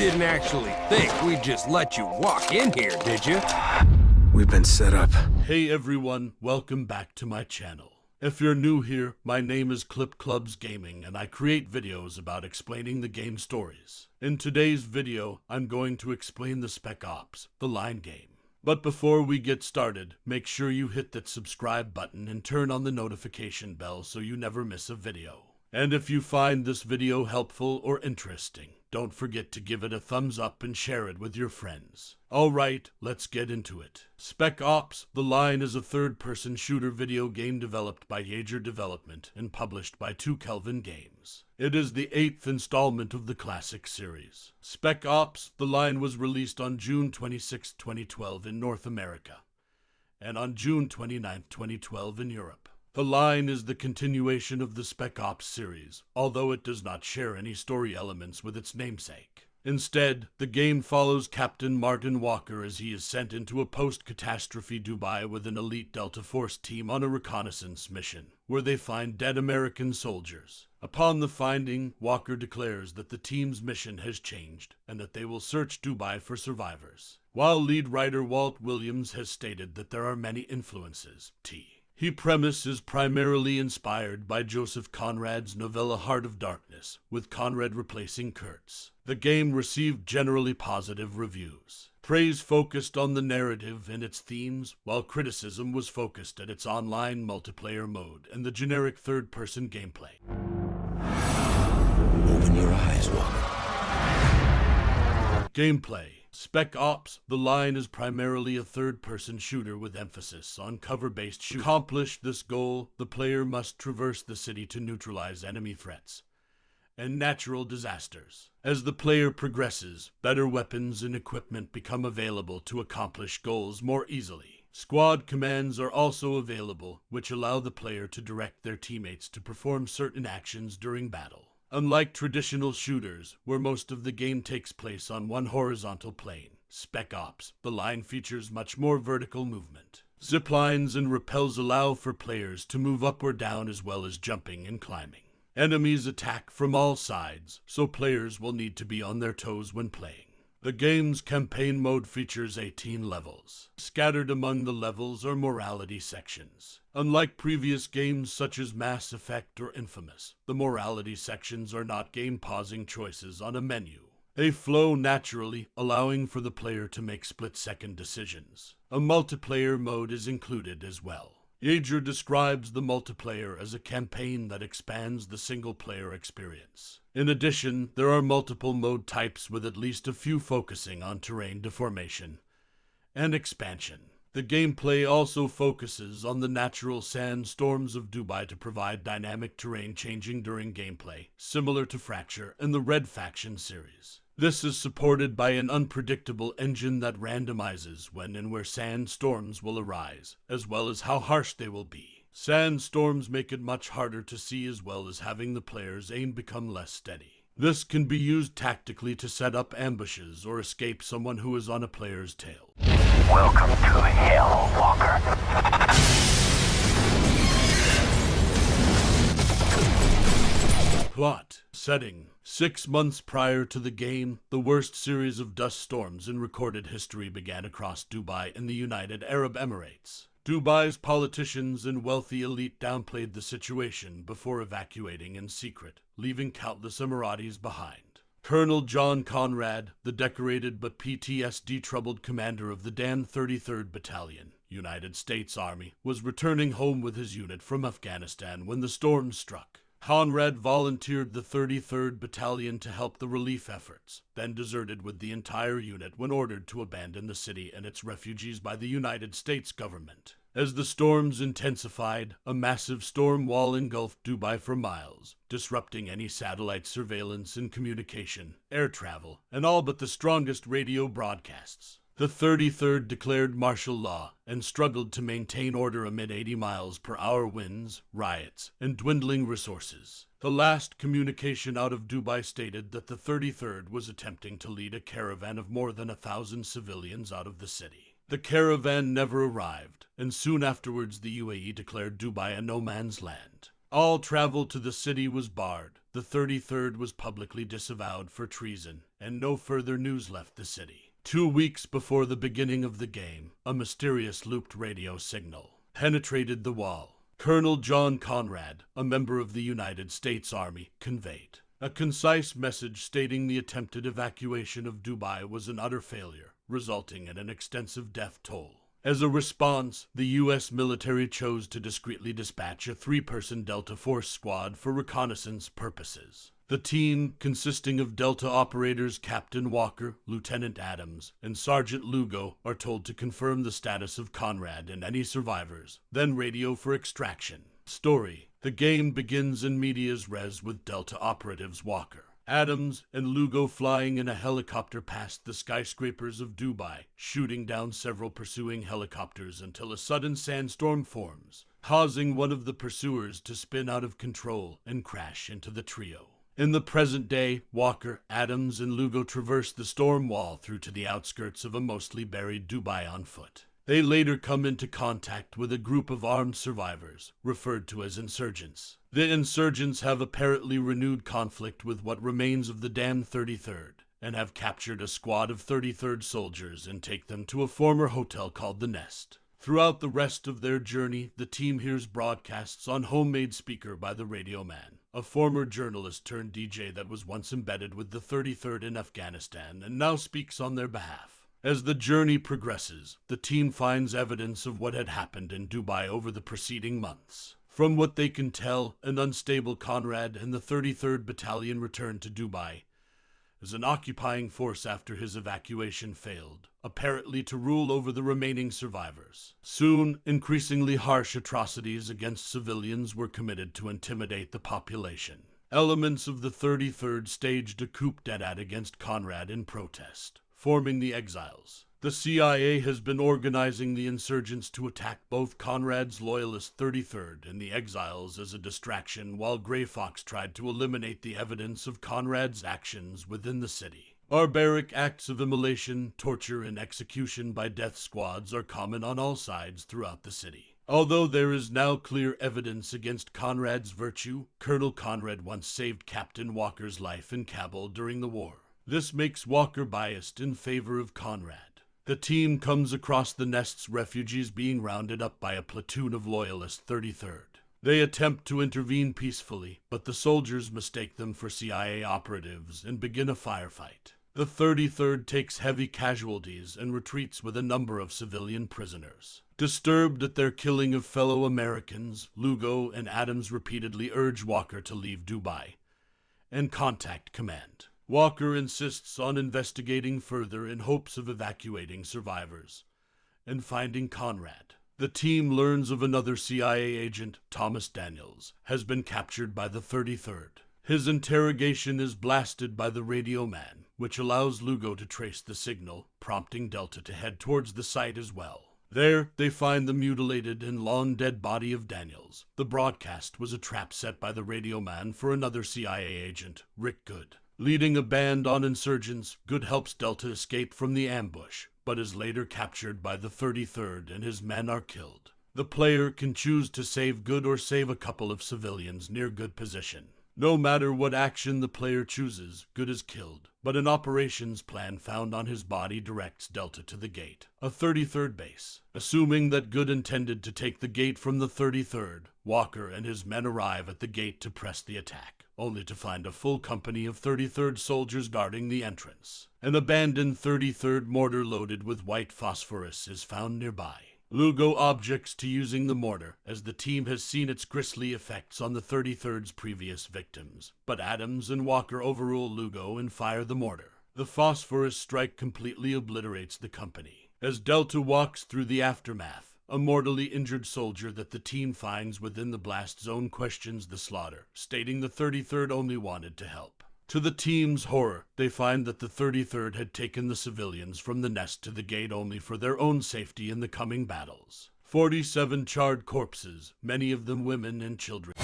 didn't actually think we'd just let you walk in here, did you? We've been set up. Hey everyone, welcome back to my channel. If you're new here, my name is Clip Clubs Gaming and I create videos about explaining the game stories. In today's video, I'm going to explain the Spec Ops, the line game. But before we get started, make sure you hit that subscribe button and turn on the notification bell so you never miss a video. And if you find this video helpful or interesting, don't forget to give it a thumbs up and share it with your friends. Alright, let's get into it. Spec Ops The Line is a third person shooter video game developed by Yager Development and published by 2 Kelvin Games. It is the eighth installment of the classic series. Spec Ops The Line was released on June 26, 2012 in North America, and on June 29, 2012 in Europe. The line is the continuation of the Spec Ops series, although it does not share any story elements with its namesake. Instead, the game follows Captain Martin Walker as he is sent into a post-catastrophe Dubai with an elite Delta Force team on a reconnaissance mission, where they find dead American soldiers. Upon the finding, Walker declares that the team's mission has changed, and that they will search Dubai for survivors. While lead writer Walt Williams has stated that there are many influences, T he premise is primarily inspired by Joseph Conrad's novella Heart of Darkness, with Conrad replacing Kurtz. The game received generally positive reviews. Praise focused on the narrative and its themes, while criticism was focused at its online multiplayer mode and the generic third-person gameplay. Open your eyes, Walker. Gameplay Spec Ops, the line is primarily a third-person shooter with emphasis on cover-based shooting. To accomplish this goal, the player must traverse the city to neutralize enemy threats and natural disasters. As the player progresses, better weapons and equipment become available to accomplish goals more easily. Squad commands are also available, which allow the player to direct their teammates to perform certain actions during battle. Unlike traditional shooters, where most of the game takes place on one horizontal plane, Spec Ops, the line features much more vertical movement. Zip lines and rappels allow for players to move up or down as well as jumping and climbing. Enemies attack from all sides, so players will need to be on their toes when playing. The game's campaign mode features 18 levels. Scattered among the levels are morality sections. Unlike previous games such as Mass Effect or Infamous, the morality sections are not game-pausing choices on a menu. They flow naturally, allowing for the player to make split-second decisions. A multiplayer mode is included as well. Yager describes the multiplayer as a campaign that expands the single-player experience. In addition, there are multiple mode types with at least a few focusing on terrain deformation and expansion. The gameplay also focuses on the natural sandstorms of Dubai to provide dynamic terrain changing during gameplay, similar to Fracture and the Red Faction series. This is supported by an unpredictable engine that randomizes when and where sandstorms will arise, as well as how harsh they will be. Sandstorms make it much harder to see as well as having the player's aim become less steady. This can be used tactically to set up ambushes or escape someone who is on a player's tail. Welcome to Hell, Walker. Plot Setting Six months prior to the game, the worst series of dust storms in recorded history began across Dubai and the United Arab Emirates. Dubai's politicians and wealthy elite downplayed the situation before evacuating in secret, leaving countless Emiratis behind. Colonel John Conrad, the decorated but PTSD troubled commander of the Damned 33rd Battalion, United States Army, was returning home with his unit from Afghanistan when the storm struck. Conrad volunteered the 33rd Battalion to help the relief efforts, then deserted with the entire unit when ordered to abandon the city and its refugees by the United States government. As the storms intensified, a massive storm wall engulfed Dubai for miles, disrupting any satellite surveillance and communication, air travel, and all but the strongest radio broadcasts. The 33rd declared martial law and struggled to maintain order amid 80 miles per hour winds, riots, and dwindling resources. The last communication out of Dubai stated that the 33rd was attempting to lead a caravan of more than a thousand civilians out of the city. The caravan never arrived, and soon afterwards the UAE declared Dubai a no man's land. All travel to the city was barred. The 33rd was publicly disavowed for treason, and no further news left the city. Two weeks before the beginning of the game, a mysterious looped radio signal penetrated the wall. Colonel John Conrad, a member of the United States Army, conveyed a concise message stating the attempted evacuation of Dubai was an utter failure, resulting in an extensive death toll. As a response, the U.S. military chose to discreetly dispatch a three person Delta Force squad for reconnaissance purposes. The team, consisting of Delta operators Captain Walker, Lieutenant Adams, and Sergeant Lugo, are told to confirm the status of Conrad and any survivors, then radio for extraction. Story The game begins in medias res with Delta operatives Walker. Adams and Lugo flying in a helicopter past the skyscrapers of Dubai, shooting down several pursuing helicopters until a sudden sandstorm forms, causing one of the pursuers to spin out of control and crash into the trio. In the present day, Walker, Adams, and Lugo traverse the storm wall through to the outskirts of a mostly buried Dubai on foot. They later come into contact with a group of armed survivors, referred to as insurgents. The insurgents have apparently renewed conflict with what remains of the damned 33rd, and have captured a squad of 33rd soldiers and take them to a former hotel called the Nest. Throughout the rest of their journey, the team hears broadcasts on homemade speaker by the radio man, a former journalist turned DJ that was once embedded with the 33rd in Afghanistan and now speaks on their behalf. As the journey progresses, the team finds evidence of what had happened in Dubai over the preceding months. From what they can tell, an unstable Conrad and the 33rd Battalion returned to Dubai as an occupying force after his evacuation failed, apparently to rule over the remaining survivors. Soon, increasingly harsh atrocities against civilians were committed to intimidate the population. Elements of the 33rd staged a coup d'etat against Conrad in protest forming the exiles. The CIA has been organizing the insurgents to attack both Conrad's loyalist 33rd and the exiles as a distraction while Grey Fox tried to eliminate the evidence of Conrad's actions within the city. Barbaric acts of immolation, torture, and execution by death squads are common on all sides throughout the city. Although there is now clear evidence against Conrad's virtue, Colonel Conrad once saved Captain Walker's life in Kabul during the war. This makes Walker biased in favor of Conrad. The team comes across the nest's refugees being rounded up by a platoon of loyalist 33rd. They attempt to intervene peacefully, but the soldiers mistake them for CIA operatives and begin a firefight. The 33rd takes heavy casualties and retreats with a number of civilian prisoners. Disturbed at their killing of fellow Americans, Lugo and Adams repeatedly urge Walker to leave Dubai and contact command. Walker insists on investigating further in hopes of evacuating survivors and finding Conrad. The team learns of another CIA agent, Thomas Daniels, has been captured by the 33rd. His interrogation is blasted by the radio man, which allows Lugo to trace the signal, prompting Delta to head towards the site as well. There, they find the mutilated and long dead body of Daniels. The broadcast was a trap set by the radio man for another CIA agent, Rick Gould. Leading a band on insurgents, Gould helps Delta escape from the ambush, but is later captured by the 33rd and his men are killed. The player can choose to save Gould or save a couple of civilians near Gould position. No matter what action the player chooses, Gould is killed, but an operations plan found on his body directs Delta to the gate, a 33rd base. Assuming that Gould intended to take the gate from the 33rd, Walker and his men arrive at the gate to press the attack only to find a full company of 33rd soldiers guarding the entrance. An abandoned 33rd mortar loaded with white phosphorus is found nearby. Lugo objects to using the mortar, as the team has seen its grisly effects on the 33rd's previous victims. But Adams and Walker overrule Lugo and fire the mortar. The phosphorus strike completely obliterates the company. As Delta walks through the aftermath, a mortally injured soldier that the team finds within the blast zone questions the slaughter, stating the 33rd only wanted to help. To the team's horror, they find that the 33rd had taken the civilians from the nest to the gate only for their own safety in the coming battles. 47 charred corpses, many of them women and children.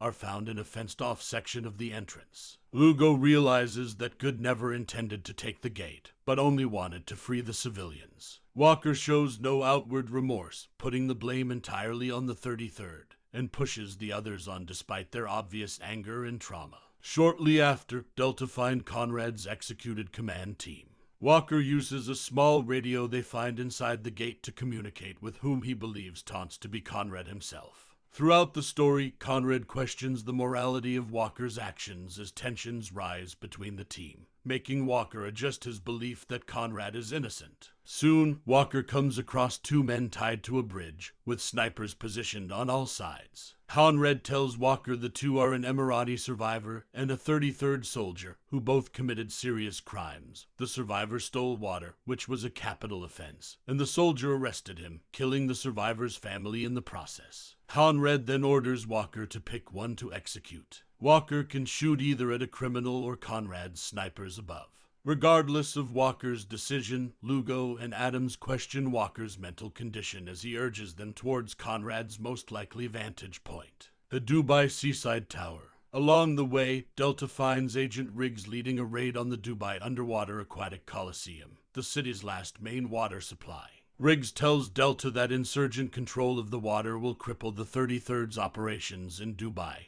Are found in a fenced off section of the entrance. Lugo realizes that Gould never intended to take the gate, but only wanted to free the civilians. Walker shows no outward remorse, putting the blame entirely on the 33rd, and pushes the others on despite their obvious anger and trauma. Shortly after, Delta find Conrad's executed command team. Walker uses a small radio they find inside the gate to communicate with whom he believes taunts to be Conrad himself. Throughout the story, Conrad questions the morality of Walker's actions as tensions rise between the team, making Walker adjust his belief that Conrad is innocent. Soon, Walker comes across two men tied to a bridge, with snipers positioned on all sides. Conrad tells Walker the two are an Emirati survivor and a 33rd soldier who both committed serious crimes. The survivor stole water, which was a capital offense, and the soldier arrested him, killing the survivor's family in the process. Conrad then orders Walker to pick one to execute. Walker can shoot either at a criminal or Conrad's snipers above. Regardless of Walker's decision, Lugo and Adams question Walker's mental condition as he urges them towards Conrad's most likely vantage point the Dubai Seaside Tower. Along the way, Delta finds Agent Riggs leading a raid on the Dubai Underwater Aquatic Coliseum, the city's last main water supply. Riggs tells Delta that insurgent control of the water will cripple the 33rd's operations in Dubai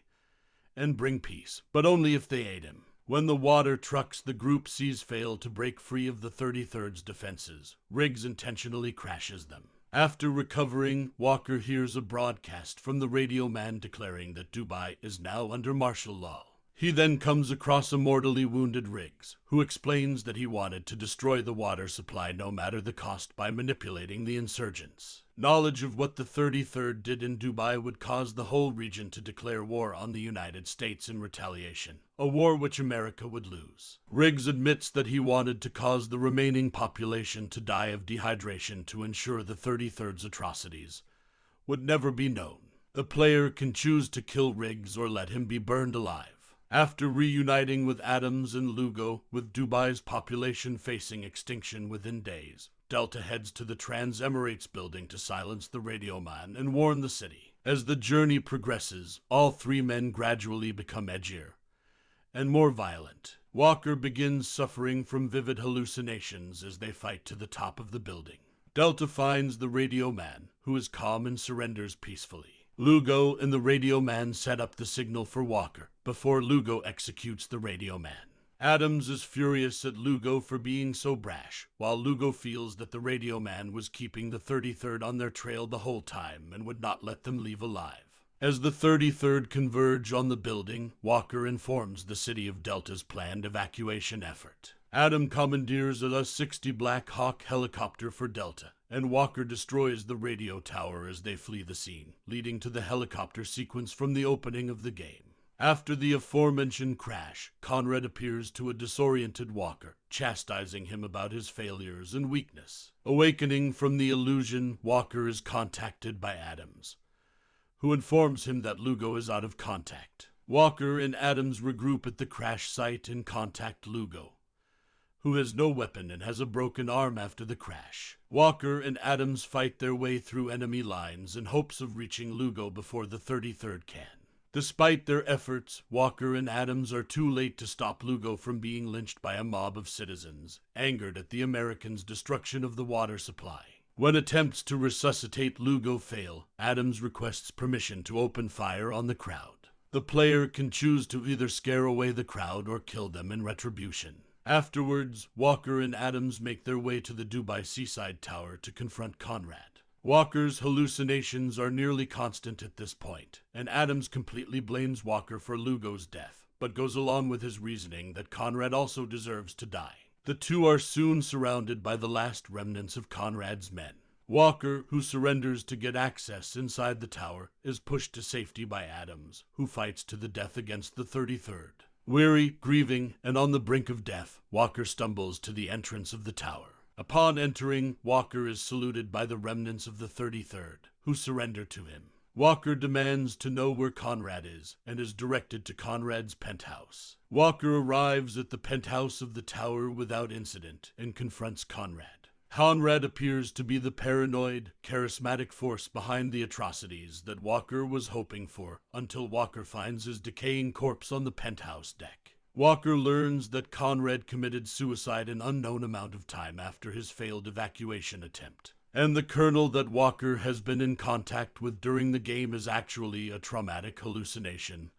and bring peace, but only if they aid him. When the water trucks the group sees fail to break free of the 33rd's defenses, Riggs intentionally crashes them. After recovering, Walker hears a broadcast from the radio man declaring that Dubai is now under martial law. He then comes across a mortally wounded Riggs, who explains that he wanted to destroy the water supply no matter the cost by manipulating the insurgents. Knowledge of what the 33rd did in Dubai would cause the whole region to declare war on the United States in retaliation, a war which America would lose. Riggs admits that he wanted to cause the remaining population to die of dehydration to ensure the 33rd's atrocities would never be known. The player can choose to kill Riggs or let him be burned alive. After reuniting with Adams and Lugo, with Dubai's population facing extinction within days, Delta heads to the Trans Emirates building to silence the radio man and warn the city. As the journey progresses, all three men gradually become edgier and more violent. Walker begins suffering from vivid hallucinations as they fight to the top of the building. Delta finds the radio man, who is calm and surrenders peacefully. Lugo and the radio man set up the signal for Walker before Lugo executes the radio man. Adams is furious at Lugo for being so brash, while Lugo feels that the radio man was keeping the 33rd on their trail the whole time and would not let them leave alive. As the 33rd converge on the building, Walker informs the city of Delta's planned evacuation effort. Adam commandeers a 60 Black Hawk helicopter for Delta, and Walker destroys the radio tower as they flee the scene, leading to the helicopter sequence from the opening of the game. After the aforementioned crash, Conrad appears to a disoriented Walker, chastising him about his failures and weakness. Awakening from the illusion, Walker is contacted by Adams, who informs him that Lugo is out of contact. Walker and Adams regroup at the crash site and contact Lugo, who has no weapon and has a broken arm after the crash. Walker and Adams fight their way through enemy lines in hopes of reaching Lugo before the 33rd can. Despite their efforts, Walker and Adams are too late to stop Lugo from being lynched by a mob of citizens, angered at the Americans' destruction of the water supply. When attempts to resuscitate Lugo fail, Adams requests permission to open fire on the crowd. The player can choose to either scare away the crowd or kill them in retribution. Afterwards, Walker and Adams make their way to the Dubai Seaside Tower to confront Conrad. Walker's hallucinations are nearly constant at this point, and Adams completely blames Walker for Lugo's death, but goes along with his reasoning that Conrad also deserves to die. The two are soon surrounded by the last remnants of Conrad's men. Walker, who surrenders to get access inside the tower, is pushed to safety by Adams, who fights to the death against the 33rd. Weary, grieving, and on the brink of death, Walker stumbles to the entrance of the tower. Upon entering, Walker is saluted by the remnants of the 33rd, who surrender to him. Walker demands to know where Conrad is and is directed to Conrad's penthouse. Walker arrives at the penthouse of the tower without incident and confronts Conrad. Conrad appears to be the paranoid, charismatic force behind the atrocities that Walker was hoping for until Walker finds his decaying corpse on the penthouse deck. Walker learns that Conrad committed suicide an unknown amount of time after his failed evacuation attempt. And the colonel that Walker has been in contact with during the game is actually a traumatic hallucination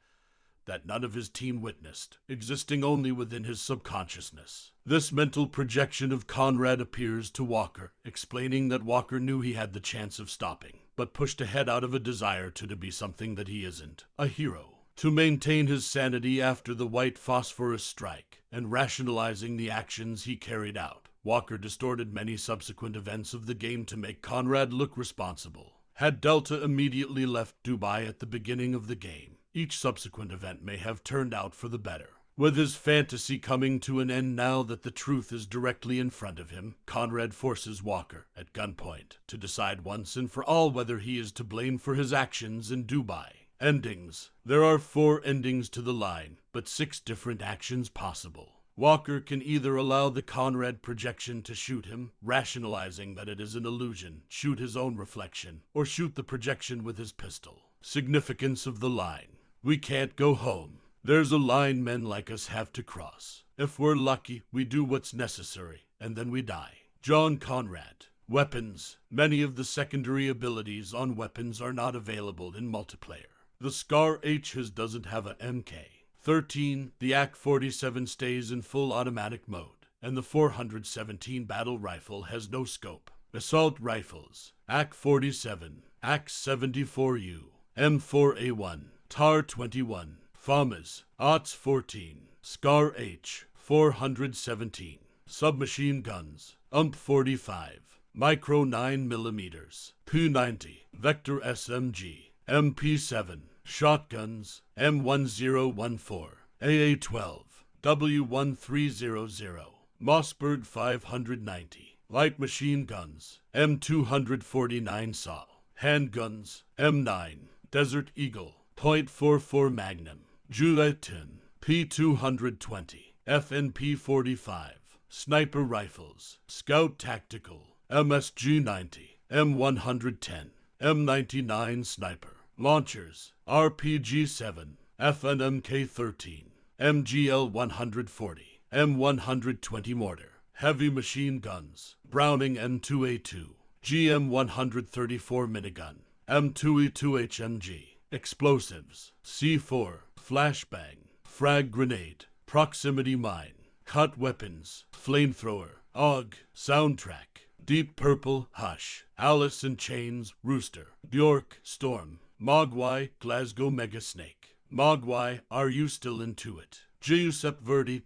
that none of his team witnessed, existing only within his subconsciousness. This mental projection of Conrad appears to Walker, explaining that Walker knew he had the chance of stopping, but pushed ahead out of a desire to, to be something that he isn't a hero. To maintain his sanity after the white phosphorus strike, and rationalizing the actions he carried out, Walker distorted many subsequent events of the game to make Conrad look responsible. Had Delta immediately left Dubai at the beginning of the game, each subsequent event may have turned out for the better. With his fantasy coming to an end now that the truth is directly in front of him, Conrad forces Walker, at gunpoint, to decide once and for all whether he is to blame for his actions in Dubai. Endings. There are four endings to the line, but six different actions possible. Walker can either allow the Conrad projection to shoot him, rationalizing that it is an illusion, shoot his own reflection, or shoot the projection with his pistol. Significance of the line. We can't go home. There's a line men like us have to cross. If we're lucky, we do what's necessary, and then we die. John Conrad. Weapons. Many of the secondary abilities on weapons are not available in multiplayer. The Scar H's doesn't have a MK. 13. The AK-47 stays in full automatic mode, and the 417 battle rifle has no scope. Assault rifles. AK-47, AK-74U, M4A1, TAR-21, FAMAS, OTS-14, Scar H, 417, submachine guns, UMP-45, Micro 9mm, P-90, Vector SMG, MP7, shotguns, M1014, AA12, W1300, Mossberg 590, light machine guns, M249 SAW, handguns, M9, Desert Eagle, .44 Magnum, Juletin, P220, FNP 45, sniper rifles, Scout Tactical, MSG 90, M110, M99 Sniper, launchers, RPG 7, FNMK 13, MGL 140, M120 mortar, heavy machine guns, Browning M2A2, GM 134 minigun, M2E2 HMG, explosives, C4, flashbang, frag grenade, proximity mine, cut weapons, flamethrower, AUG, soundtrack, Deep Purple, Hush, Alice in Chains, Rooster, Bjork, Storm, Mogwai, Glasgow Mega Snake, Mogwai, Are You Still Into It? Giuseppe Verdi,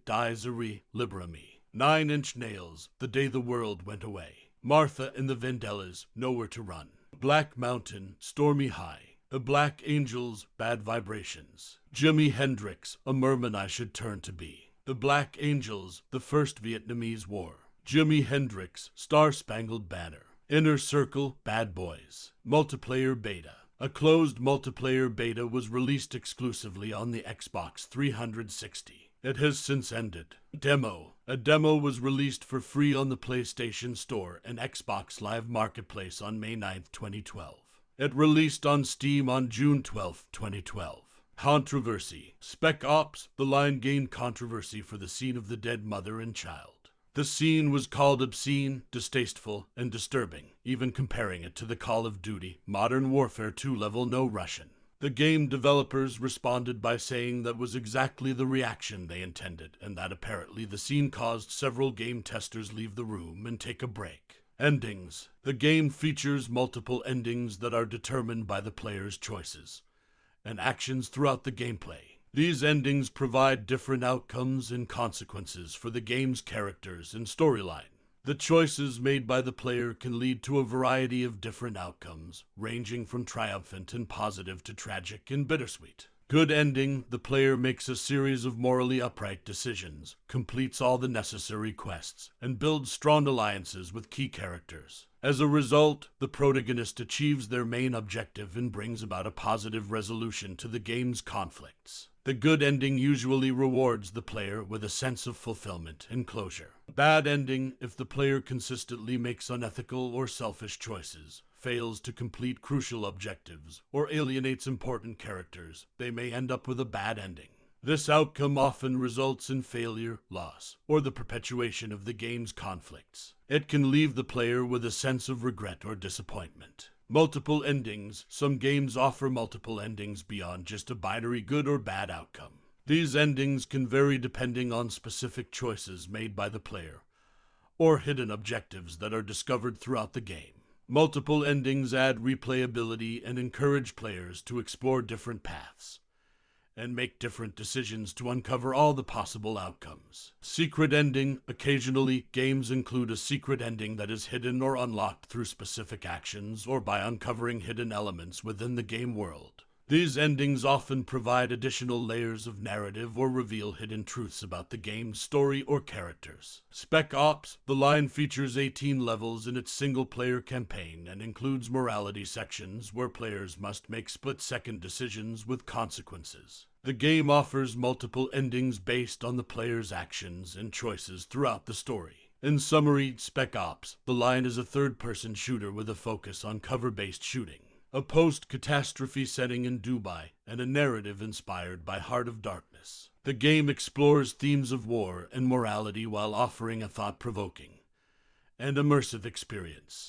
Libera Me, Nine Inch Nails, The Day the World Went Away, Martha and the Vandellas, Nowhere to Run, Black Mountain, Stormy High, The Black Angels, Bad Vibrations, Jimi Hendrix, A Merman I Should Turn to Be, The Black Angels, The First Vietnamese War, Jimi Hendrix, Star Spangled Banner, Inner Circle, Bad Boys, Multiplayer Beta. A closed multiplayer beta was released exclusively on the Xbox 360. It has since ended. Demo. A demo was released for free on the PlayStation Store and Xbox Live Marketplace on May 9, 2012. It released on Steam on June 12, 2012. Controversy. Spec Ops, the line gained controversy for the scene of the dead mother and child. The scene was called obscene, distasteful, and disturbing, even comparing it to the Call of Duty Modern Warfare 2 level No Russian. The game developers responded by saying that was exactly the reaction they intended, and that apparently the scene caused several game testers leave the room and take a break. Endings. The game features multiple endings that are determined by the player's choices and actions throughout the gameplay. These endings provide different outcomes and consequences for the game's characters and storyline. The choices made by the player can lead to a variety of different outcomes, ranging from triumphant and positive to tragic and bittersweet. Good ending, the player makes a series of morally upright decisions, completes all the necessary quests, and builds strong alliances with key characters. As a result, the protagonist achieves their main objective and brings about a positive resolution to the game's conflicts. The good ending usually rewards the player with a sense of fulfillment and closure. Bad ending, if the player consistently makes unethical or selfish choices, fails to complete crucial objectives, or alienates important characters, they may end up with a bad ending. This outcome often results in failure, loss, or the perpetuation of the game's conflicts. It can leave the player with a sense of regret or disappointment. Multiple endings. Some games offer multiple endings beyond just a binary good or bad outcome. These endings can vary depending on specific choices made by the player or hidden objectives that are discovered throughout the game. Multiple endings add replayability and encourage players to explore different paths and make different decisions to uncover all the possible outcomes. Secret ending. Occasionally, games include a secret ending that is hidden or unlocked through specific actions or by uncovering hidden elements within the game world. These endings often provide additional layers of narrative or reveal hidden truths about the game's story or characters. Spec Ops The line features 18 levels in its single player campaign and includes morality sections where players must make split second decisions with consequences. The game offers multiple endings based on the player's actions and choices throughout the story. In summary, Spec Ops The line is a third person shooter with a focus on cover based shooting a post catastrophe setting in Dubai, and a narrative inspired by Heart of Darkness. The game explores themes of war and morality while offering a thought provoking and immersive experience.